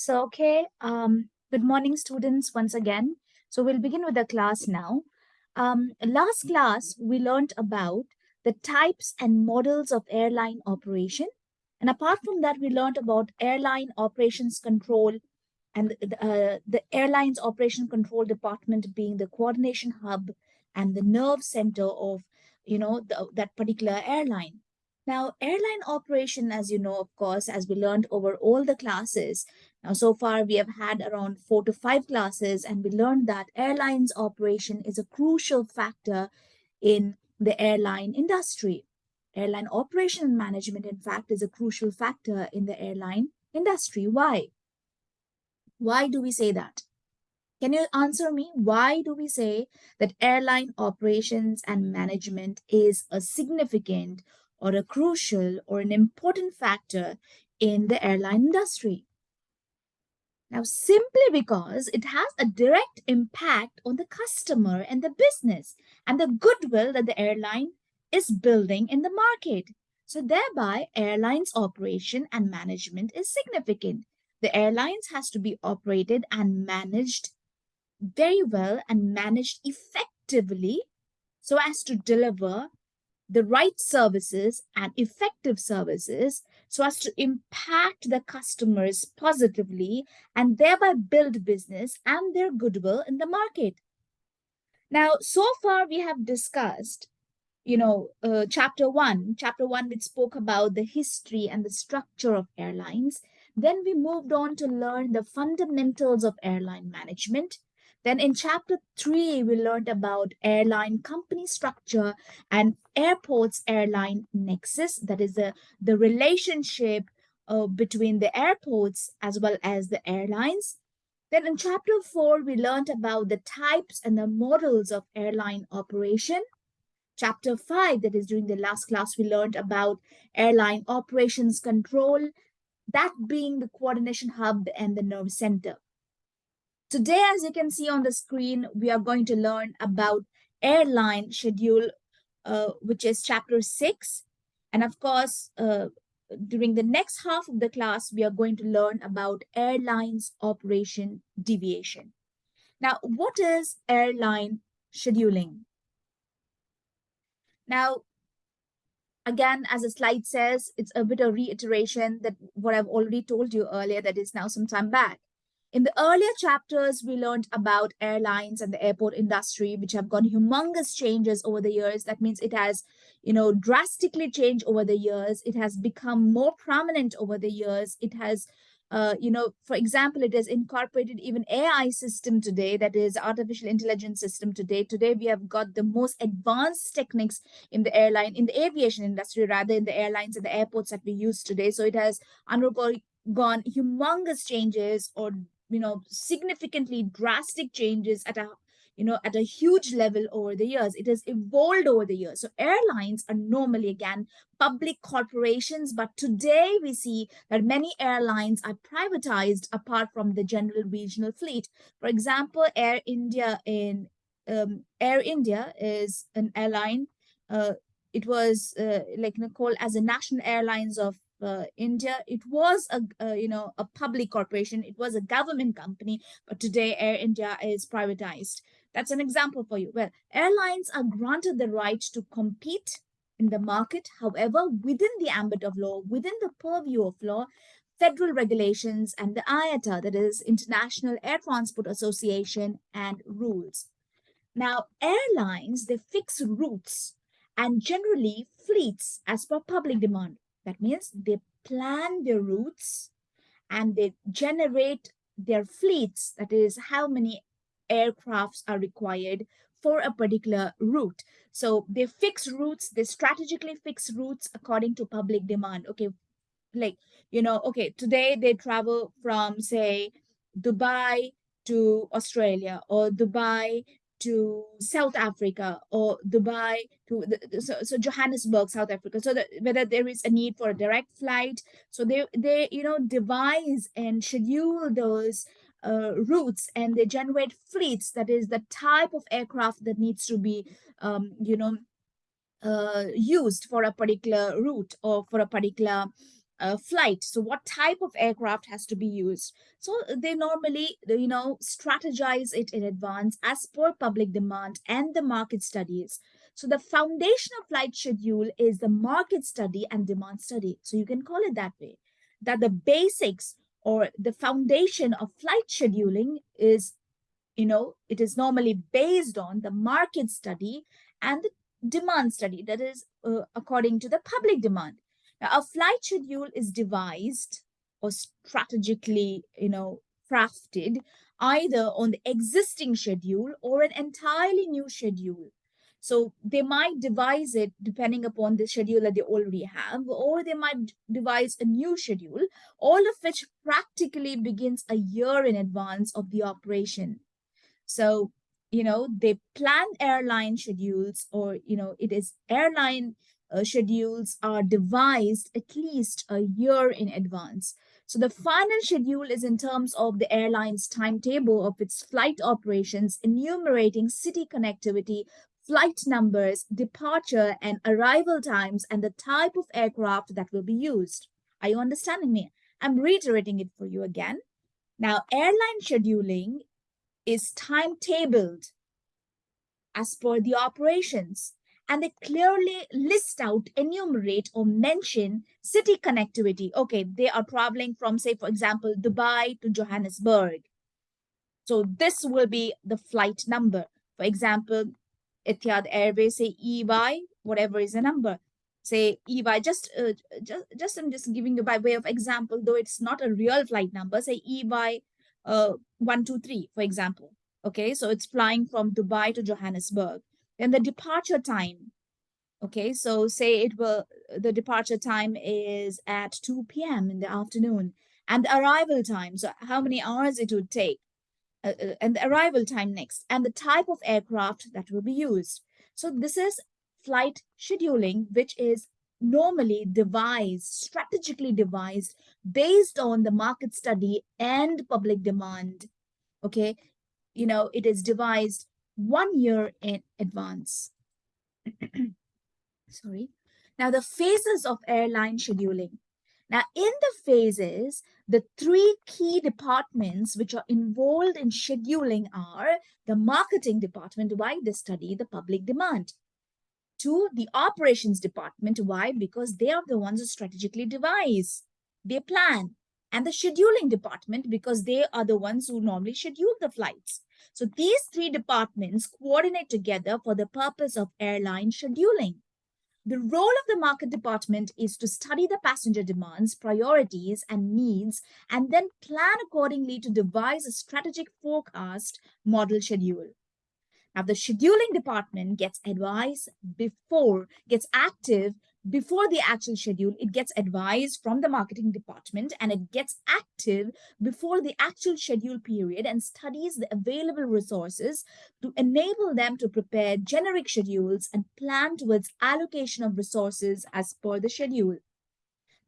So, okay, um, good morning, students, once again. So we'll begin with the class now. Um, last class, we learned about the types and models of airline operation. And apart from that, we learned about airline operations control and uh, the airlines operation control department being the coordination hub and the nerve center of, you know, the, that particular airline. Now, airline operation, as you know, of course, as we learned over all the classes, now so far we have had around four to five classes and we learned that airlines operation is a crucial factor in the airline industry. Airline operation management, in fact, is a crucial factor in the airline industry. Why? Why do we say that? Can you answer me? Why do we say that airline operations and management is a significant or a crucial or an important factor in the airline industry. Now, simply because it has a direct impact on the customer and the business and the goodwill that the airline is building in the market. So thereby, airlines operation and management is significant. The airlines has to be operated and managed very well and managed effectively so as to deliver the right services and effective services so as to impact the customers positively and thereby build business and their goodwill in the market. Now, so far we have discussed, you know, uh, chapter one, chapter one, which spoke about the history and the structure of airlines. Then we moved on to learn the fundamentals of airline management. Then in chapter three, we learned about airline company structure and airports airline nexus. That is the, the relationship uh, between the airports as well as the airlines. Then in chapter four, we learned about the types and the models of airline operation. Chapter five, that is during the last class, we learned about airline operations control, that being the coordination hub and the nerve center. Today, as you can see on the screen, we are going to learn about airline schedule, uh, which is chapter six. And of course, uh, during the next half of the class, we are going to learn about airlines operation deviation. Now, what is airline scheduling? Now, again, as the slide says, it's a bit of reiteration that what I've already told you earlier that is now some time back. In the earlier chapters, we learned about airlines and the airport industry, which have gone humongous changes over the years. That means it has, you know, drastically changed over the years. It has become more prominent over the years. It has, uh, you know, for example, it has incorporated even AI system today, that is artificial intelligence system today. Today, we have got the most advanced techniques in the airline, in the aviation industry, rather in the airlines and the airports that we use today. So it has undergone gone humongous changes or you know, significantly drastic changes at a you know, at a huge level over the years. It has evolved over the years. So airlines are normally, again, public corporations, but today we see that many airlines are privatized apart from the general regional fleet. For example, Air India in um, Air India is an airline. Uh, it was uh, like called as a national airlines of uh, India, it was a, a, you know a public corporation. It was a government company, but today Air India is privatized. That's an example for you. Well, airlines are granted the right to compete in the market. However, within the ambit of law, within the purview of law, federal regulations and the IATA, that is International Air Transport Association and rules. Now, airlines, they fix routes and generally fleets as per public demand. That means they plan their routes and they generate their fleets, that is how many aircrafts are required for a particular route. So they fix routes, they strategically fix routes according to public demand. Okay, like, you know, okay, today they travel from, say, Dubai to Australia or Dubai to South Africa or Dubai to the, so, so Johannesburg, South Africa. So that whether there is a need for a direct flight, so they they you know devise and schedule those uh, routes and they generate fleets. That is the type of aircraft that needs to be um, you know uh, used for a particular route or for a particular uh, flight. So what type of aircraft has to be used? So they normally, you know, strategize it in advance as per public demand and the market studies. So the foundation of flight schedule is the market study and demand study. So you can call it that way, that the basics or the foundation of flight scheduling is, you know, it is normally based on the market study and the demand study that is uh, according to the public demand. Now, a flight schedule is devised or strategically, you know, crafted either on the existing schedule or an entirely new schedule. So they might devise it depending upon the schedule that they already have, or they might devise a new schedule, all of which practically begins a year in advance of the operation. So, you know, they plan airline schedules or, you know, it is airline uh, schedules are devised at least a year in advance. So the final schedule is in terms of the airline's timetable of its flight operations, enumerating city connectivity, flight numbers, departure and arrival times, and the type of aircraft that will be used. Are you understanding me? I'm reiterating it for you again. Now, airline scheduling is timetabled as per the operations and they clearly list out, enumerate, or mention city connectivity. Okay, they are traveling from, say, for example, Dubai to Johannesburg. So this will be the flight number. For example, Etihad Airways, say EY, whatever is the number. Say EY, just, uh, just, just I'm just giving you by way of example, though it's not a real flight number, say EY uh, 123, for example. Okay, so it's flying from Dubai to Johannesburg. Then the departure time. Okay, so say it will, the departure time is at 2 p.m. in the afternoon and the arrival time. So how many hours it would take uh, uh, and the arrival time next and the type of aircraft that will be used. So this is flight scheduling, which is normally devised, strategically devised based on the market study and public demand. Okay, you know, it is devised one year in advance. Sorry. Now, the phases of airline scheduling. Now, in the phases, the three key departments which are involved in scheduling are the marketing department, why they study the public demand. Two, the operations department, why? Because they are the ones who strategically devise, they plan. And the scheduling department, because they are the ones who normally schedule the flights. So these three departments coordinate together for the purpose of airline scheduling. The role of the market department is to study the passenger demands, priorities, and needs, and then plan accordingly to devise a strategic forecast model schedule. Now, the scheduling department gets advice before, gets active before the actual schedule, it gets advised from the marketing department and it gets active before the actual schedule period and studies the available resources to enable them to prepare generic schedules and plan towards allocation of resources as per the schedule.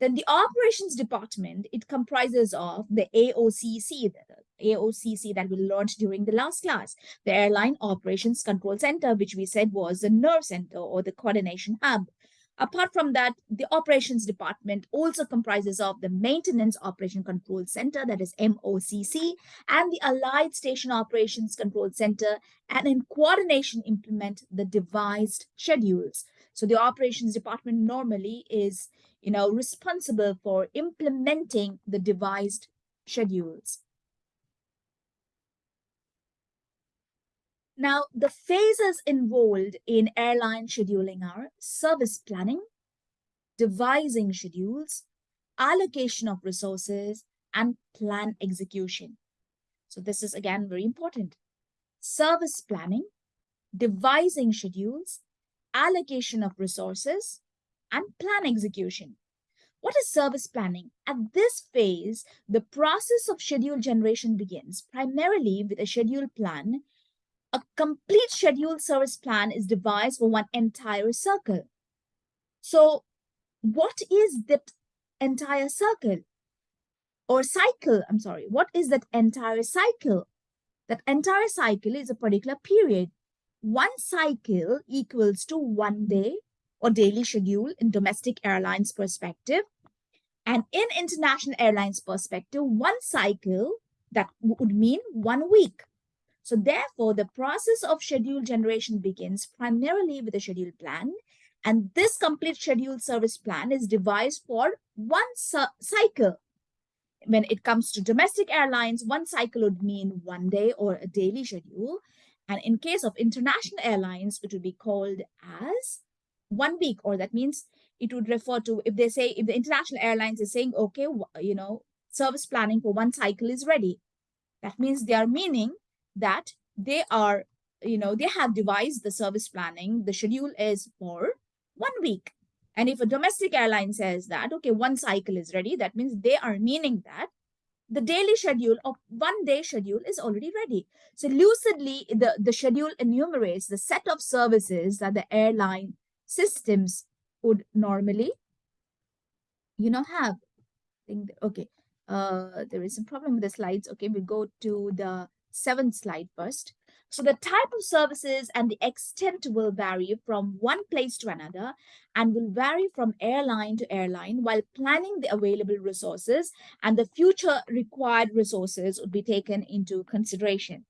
Then the operations department, it comprises of the AOCC, the AOCC that we learned during the last class, the Airline Operations Control Center, which we said was the nerve center or the coordination hub. Apart from that, the operations department also comprises of the Maintenance Operation Control Center, that is MOCC, and the Allied Station Operations Control Center, and in coordination implement the devised schedules. So the operations department normally is, you know, responsible for implementing the devised schedules. Now, the phases involved in airline scheduling are service planning, devising schedules, allocation of resources, and plan execution. So this is again very important. Service planning, devising schedules, allocation of resources, and plan execution. What is service planning? At this phase, the process of schedule generation begins primarily with a schedule plan a complete scheduled service plan is devised for one entire circle. So what is that entire circle or cycle? I'm sorry, what is that entire cycle? That entire cycle is a particular period. One cycle equals to one day or daily schedule in domestic airlines perspective. And in international airlines perspective, one cycle that would mean one week. So therefore, the process of schedule generation begins primarily with a schedule plan. And this complete schedule service plan is devised for one cycle. When it comes to domestic airlines, one cycle would mean one day or a daily schedule. And in case of international airlines, it would be called as one week, or that means it would refer to if they say if the international airlines is saying okay you know service planning for one cycle is ready that means they are meaning that they are you know they have devised the service planning the schedule is for one week and if a domestic airline says that okay one cycle is ready that means they are meaning that the daily schedule of one day schedule is already ready so lucidly the the schedule enumerates the set of services that the airline systems would normally, you know, have. Okay, uh, there is a problem with the slides. Okay, we go to the seventh slide first. So the type of services and the extent will vary from one place to another and will vary from airline to airline while planning the available resources and the future required resources would be taken into consideration.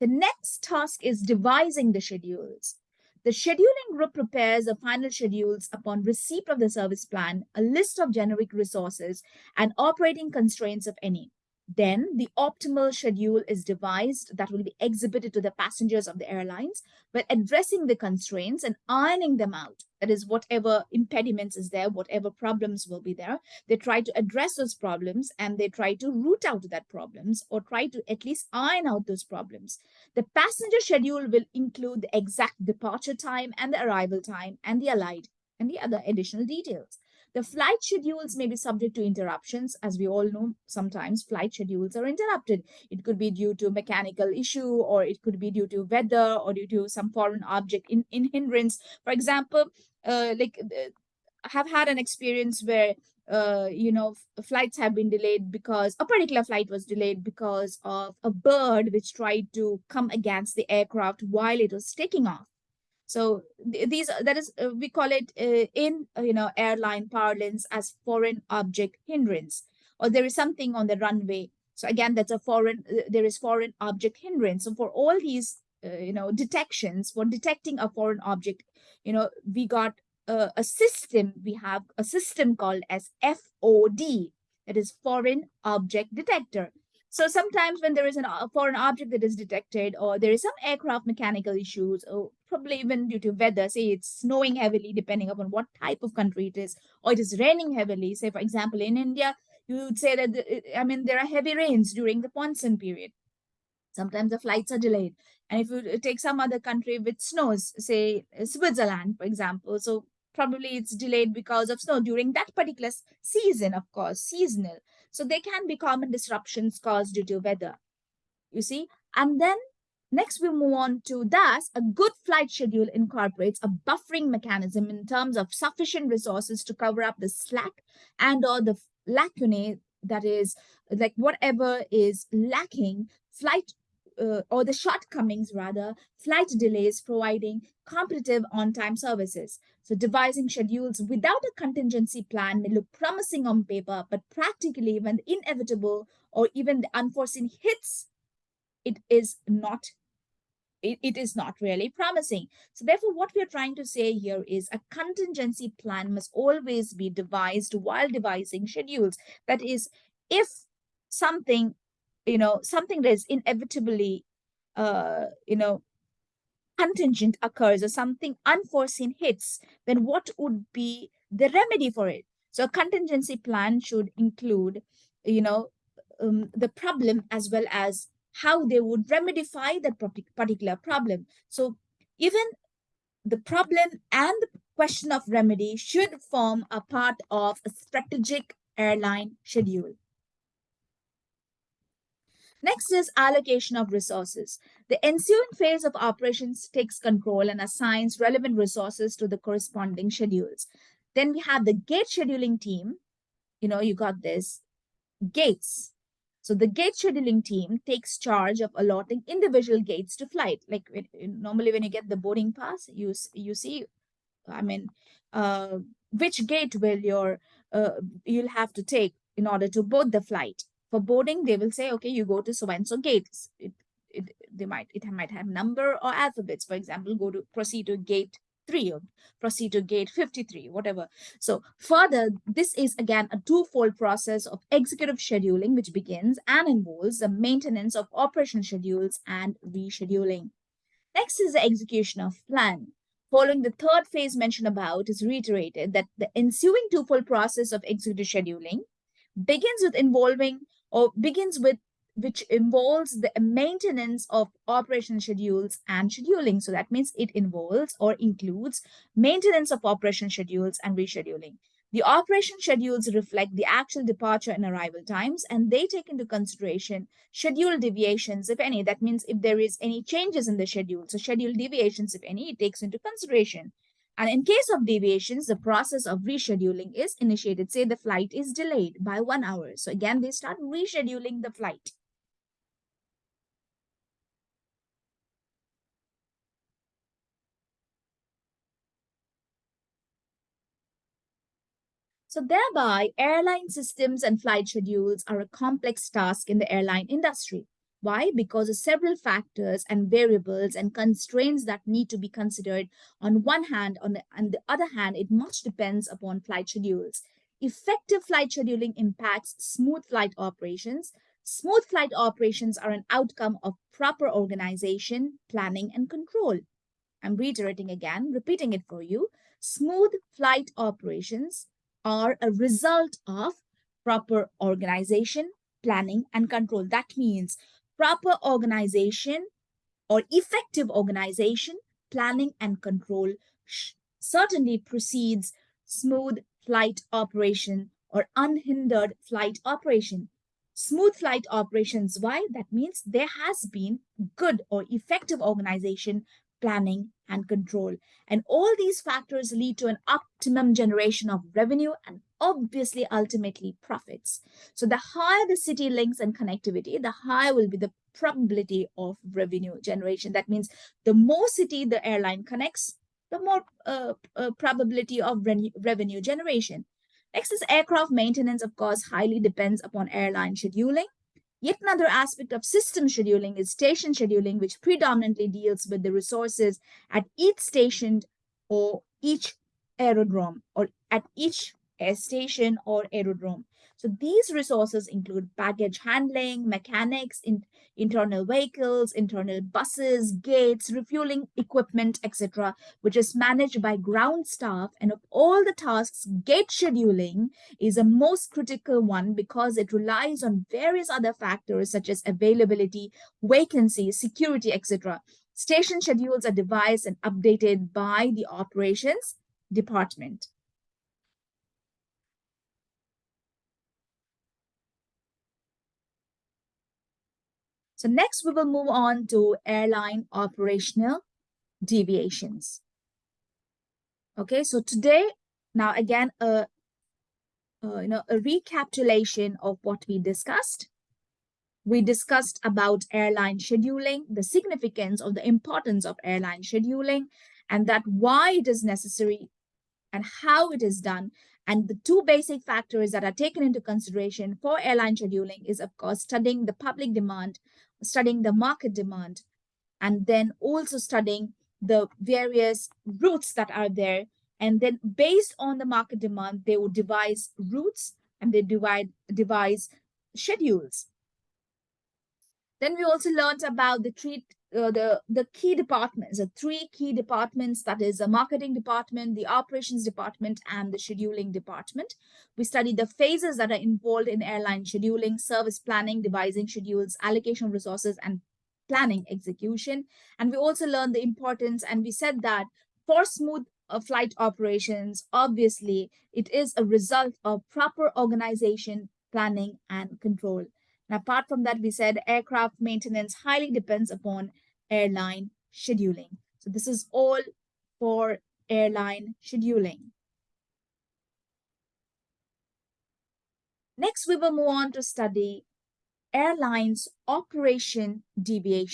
The next task is devising the schedules. The scheduling group prepares the final schedules upon receipt of the service plan, a list of generic resources, and operating constraints of any. Then the optimal schedule is devised that will be exhibited to the passengers of the airlines, but addressing the constraints and ironing them out. That is, whatever impediments is there, whatever problems will be there, they try to address those problems and they try to root out that problems or try to at least iron out those problems. The passenger schedule will include the exact departure time and the arrival time and the allied and the other additional details. The flight schedules may be subject to interruptions. As we all know, sometimes flight schedules are interrupted. It could be due to mechanical issue, or it could be due to weather, or due to some foreign object in, in hindrance. For example, uh, like uh, I have had an experience where uh, you know, flights have been delayed because a particular flight was delayed because of a bird which tried to come against the aircraft while it was taking off. So these that is uh, we call it uh, in uh, you know airline parlance as foreign object hindrance, or there is something on the runway. So again, that's a foreign. Uh, there is foreign object hindrance. So for all these uh, you know detections, for detecting a foreign object, you know we got uh, a system. We have a system called as FOD. That is foreign object detector. So sometimes when there is an, uh, a foreign object that is detected or there is some aircraft mechanical issues or probably even due to weather, say it's snowing heavily depending upon what type of country it is, or it is raining heavily. Say, for example, in India, you would say that, the, I mean, there are heavy rains during the monsoon period. Sometimes the flights are delayed. And if you uh, take some other country with snows, say uh, Switzerland, for example, so probably it's delayed because of snow during that particular season, of course, seasonal. So there can be common disruptions caused due to weather. You see, and then Next, we move on to thus a good flight schedule incorporates a buffering mechanism in terms of sufficient resources to cover up the slack and or the lacunae that is like whatever is lacking flight uh, or the shortcomings rather flight delays providing competitive on-time services so devising schedules without a contingency plan may look promising on paper but practically when the inevitable or even the unforeseen hits it is not it, it is not really promising. So therefore, what we are trying to say here is a contingency plan must always be devised while devising schedules. That is, if something, you know, something that is inevitably, uh, you know, contingent occurs or something unforeseen hits, then what would be the remedy for it? So a contingency plan should include, you know, um, the problem as well as how they would remedify that particular problem. So even the problem and the question of remedy should form a part of a strategic airline schedule. Next is allocation of resources. The ensuing phase of operations takes control and assigns relevant resources to the corresponding schedules. Then we have the gate scheduling team. You know, you got this gates so the gate scheduling team takes charge of allotting individual gates to flight. Like when, normally when you get the boarding pass, you, you see, I mean, uh, which gate will your uh, you'll have to take in order to board the flight. For boarding, they will say, okay, you go to so-and-so gates. It, it, they might, it might have number or alphabets. For example, go to proceed to gate 3 or proceed to gate 53, whatever. So further, this is again a twofold process of executive scheduling, which begins and involves the maintenance of operation schedules and rescheduling. Next is the execution of plan. Following the third phase mentioned about is reiterated that the ensuing twofold process of executive scheduling begins with involving or begins with which involves the maintenance of operation schedules and scheduling. So that means it involves or includes maintenance of operation schedules and rescheduling. The operation schedules reflect the actual departure and arrival times, and they take into consideration schedule deviations, if any. That means if there is any changes in the schedule, so schedule deviations, if any, it takes into consideration. And in case of deviations, the process of rescheduling is initiated. Say the flight is delayed by one hour. So again, they start rescheduling the flight. So thereby, airline systems and flight schedules are a complex task in the airline industry. Why? Because of several factors and variables and constraints that need to be considered. On one hand, on the, on the other hand, it much depends upon flight schedules. Effective flight scheduling impacts smooth flight operations. Smooth flight operations are an outcome of proper organization, planning, and control. I'm reiterating again, repeating it for you. Smooth flight operations are a result of proper organization, planning, and control. That means proper organization or effective organization, planning, and control certainly precedes smooth flight operation or unhindered flight operation. Smooth flight operations, why? That means there has been good or effective organization, planning, and control. And all these factors lead to an optimum generation of revenue and obviously ultimately profits. So the higher the city links and connectivity, the higher will be the probability of revenue generation. That means the more city the airline connects, the more uh, uh, probability of re revenue generation. Next is aircraft maintenance, of course, highly depends upon airline scheduling. Yet another aspect of system scheduling is station scheduling, which predominantly deals with the resources at each station or each aerodrome or at each station or aerodrome. So these resources include baggage handling, mechanics, in, internal vehicles, internal buses, gates, refueling equipment, etc., which is managed by ground staff. And of all the tasks, gate scheduling is the most critical one because it relies on various other factors such as availability, vacancy, security, etc. Station schedules are devised and updated by the operations department. So next we will move on to airline operational deviations. Okay, so today, now again, a, you know, a recapitulation of what we discussed. We discussed about airline scheduling, the significance of the importance of airline scheduling, and that why it is necessary and how it is done. And the two basic factors that are taken into consideration for airline scheduling is, of course, studying the public demand studying the market demand, and then also studying the various routes that are there. And then based on the market demand, they would devise routes and they divide devise schedules. Then we also learned about the treat uh, the the key departments, the three key departments that is the marketing department, the operations department, and the scheduling department. We studied the phases that are involved in airline scheduling, service planning, devising schedules, allocation of resources, and planning execution. And we also learned the importance, and we said that for smooth uh, flight operations, obviously, it is a result of proper organization, planning, and control. And apart from that, we said aircraft maintenance highly depends upon airline scheduling. So this is all for airline scheduling. Next, we will move on to study airlines operation deviation.